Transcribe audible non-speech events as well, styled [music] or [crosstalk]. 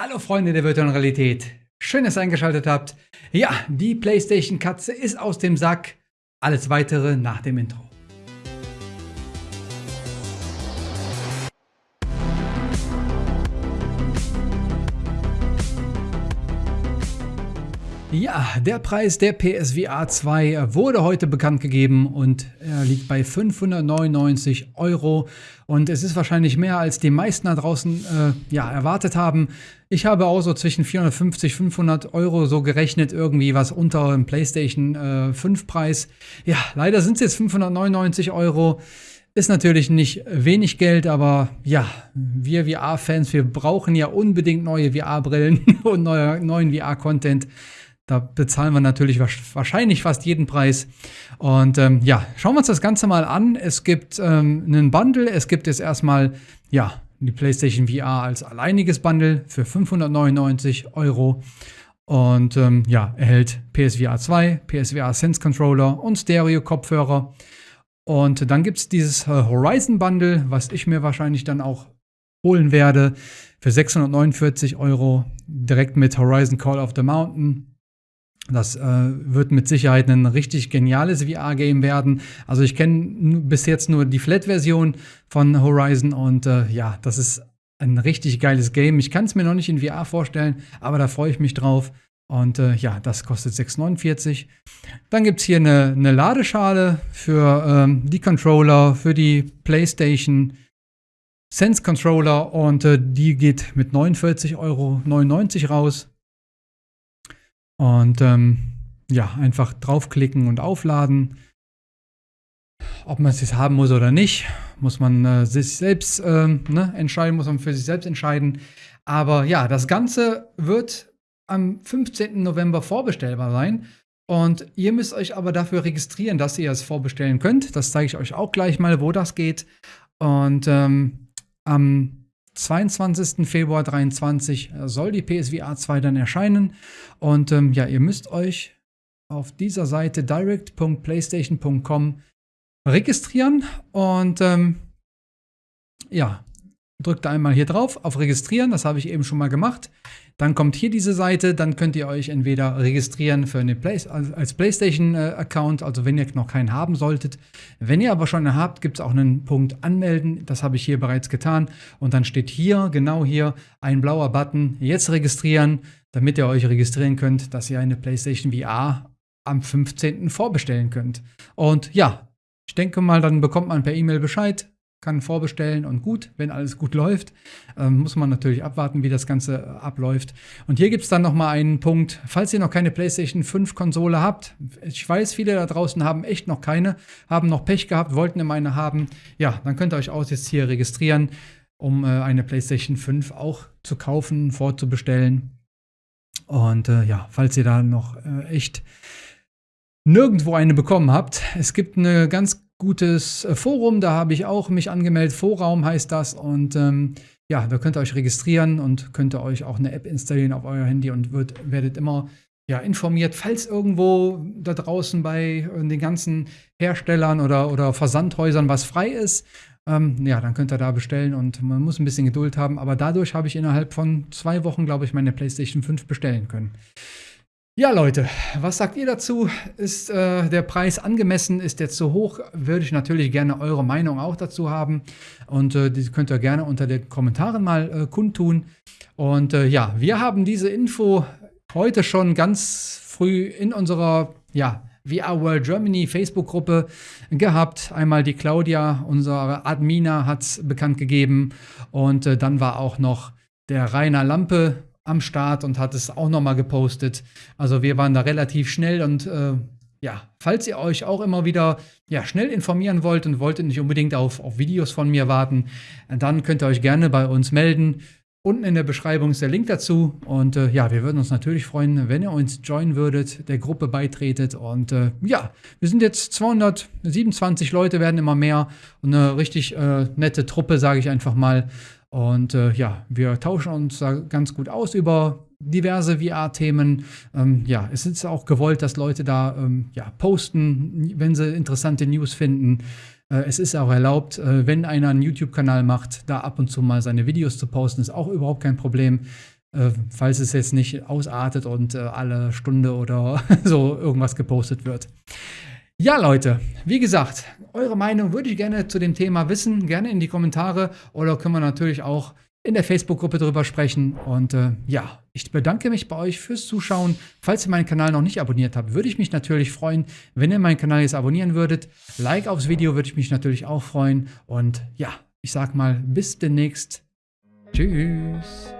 Hallo Freunde der virtuellen Realität. Schön, dass ihr eingeschaltet habt. Ja, die PlayStation Katze ist aus dem Sack. Alles weitere nach dem Intro. Ja, der Preis der PSVR 2 wurde heute bekannt gegeben und er liegt bei 599 Euro. Und es ist wahrscheinlich mehr, als die meisten da draußen äh, ja, erwartet haben. Ich habe auch so zwischen 450, 500 Euro so gerechnet, irgendwie was unter dem PlayStation äh, 5 Preis. Ja, leider sind es jetzt 599 Euro. Ist natürlich nicht wenig Geld, aber ja, wir VR-Fans, wir brauchen ja unbedingt neue VR-Brillen [laughs] und neue, neuen VR-Content. Da bezahlen wir natürlich wahrscheinlich fast jeden Preis. Und ähm, ja, schauen wir uns das Ganze mal an. Es gibt ähm, einen Bundle. Es gibt jetzt erstmal, ja, die PlayStation VR als alleiniges Bundle für 599 Euro. Und ähm, ja, erhält PSVR 2, PSVR Sense Controller und Stereo-Kopfhörer. Und dann gibt es dieses äh, Horizon Bundle, was ich mir wahrscheinlich dann auch holen werde, für 649 Euro direkt mit Horizon Call of the Mountain das äh, wird mit Sicherheit ein richtig geniales VR-Game werden. Also ich kenne bis jetzt nur die Flat-Version von Horizon und äh, ja, das ist ein richtig geiles Game. Ich kann es mir noch nicht in VR vorstellen, aber da freue ich mich drauf. Und äh, ja, das kostet 6,49. Dann gibt es hier eine, eine, Ladeschale für ähm, die Controller, für die PlayStation Sense Controller und äh, die geht mit 49,99 Euro raus. Und ähm, ja, einfach draufklicken und aufladen. Ob man es jetzt haben muss oder nicht, muss man äh, sich selbst äh, ne, entscheiden, muss man für sich selbst entscheiden. Aber ja, das Ganze wird am 15. November vorbestellbar sein. Und ihr müsst euch aber dafür registrieren, dass ihr es vorbestellen könnt. Das zeige ich euch auch gleich mal, wo das geht. Und ähm, am 22. Februar 2023 äh, soll die PSVR 2 dann erscheinen. Und ähm, ja, ihr müsst euch auf dieser Seite direct.playstation.com registrieren. Und ähm, ja, drückt einmal hier drauf auf Registrieren. Das habe ich eben schon mal gemacht. Dann kommt hier diese Seite, dann könnt ihr euch entweder registrieren für eine Play als PlayStation-Account, also wenn ihr noch keinen haben solltet. Wenn ihr aber schon einen habt, gibt es auch einen Punkt Anmelden. Das habe ich hier bereits getan. Und dann steht hier, genau hier, ein blauer Button, jetzt registrieren, damit ihr euch registrieren könnt, dass ihr eine PlayStation VR am 15. vorbestellen könnt. Und ja, ich denke mal, dann bekommt man per E-Mail Bescheid, kann vorbestellen und gut, wenn alles gut läuft, ähm, muss man natürlich abwarten, wie das Ganze äh, abläuft. Und hier gibt es dann nochmal einen Punkt, falls ihr noch keine PlayStation 5 Konsole habt, ich weiß, viele da draußen haben echt noch keine, haben noch Pech gehabt, wollten immer eine haben, ja, dann könnt ihr euch auch jetzt hier registrieren, um äh, eine PlayStation 5 auch zu kaufen, vorzubestellen. Und äh, ja, falls ihr da noch äh, echt nirgendwo eine bekommen habt, es gibt eine ganz gutes äh, Forum, da habe ich auch mich angemeldet. Vorraum heißt das und ähm, ja, da könnt ihr euch registrieren und könnt ihr euch auch eine App installieren auf euer Handy und wird, werdet immer ja, informiert, falls irgendwo da draußen bei äh, den ganzen Herstellern oder, oder Versandhäusern was frei ist. Ähm, ja, dann könnt ihr da bestellen und man muss ein bisschen Geduld haben. Aber dadurch habe ich innerhalb von zwei Wochen, glaube ich, meine PlayStation 5 bestellen können. Ja, Leute, was sagt ihr dazu? Ist äh, der Preis angemessen? Ist der zu hoch? Würde ich natürlich gerne eure Meinung auch dazu haben. Und äh, die könnt ihr gerne unter den Kommentaren mal äh, kundtun. Und äh, ja, wir haben diese Info heute schon ganz früh in unserer ja, VR World Germany Facebook-Gruppe gehabt. Einmal die Claudia, unsere Admina, hat es bekannt gegeben. Und äh, dann war auch noch der Rainer Lampe am Start und hat es auch nochmal gepostet. Also wir waren da relativ schnell und äh, ja, falls ihr euch auch immer wieder ja, schnell informieren wollt und wolltet nicht unbedingt auf, auf Videos von mir warten, dann könnt ihr euch gerne bei uns melden. Unten in der Beschreibung ist der Link dazu. Und äh, ja, wir würden uns natürlich freuen, wenn ihr uns joinen würdet, der Gruppe beitretet. Und äh, ja, wir sind jetzt 227 Leute, werden immer mehr. Und eine richtig äh, nette Truppe, sage ich einfach mal. Und äh, ja, wir tauschen uns da ganz gut aus über diverse VR-Themen. Ähm, ja, es ist auch gewollt, dass Leute da ähm, ja, posten, wenn sie interessante News finden. Äh, es ist auch erlaubt, äh, wenn einer einen YouTube-Kanal macht, da ab und zu mal seine Videos zu posten, ist auch überhaupt kein Problem. äh, falls es jetzt nicht ausartet und äh, alle Stunde oder [laughs] so irgendwas gepostet wird. Ja, Leute, wie gesagt, eure Meinung würde ich gerne zu dem Thema wissen. Gerne in die Kommentare oder können wir natürlich auch in der Facebook-Gruppe drüber sprechen. Und äh, ja, ich bedanke mich bei euch fürs Zuschauen. Falls ihr meinen Kanal noch nicht abonniert habt, würde ich mich natürlich freuen, wenn ihr meinen Kanal jetzt abonnieren würdet. Like aufs Video würde ich mich natürlich auch freuen. Und ja, ich sag mal, bis demnächst. Tschüss.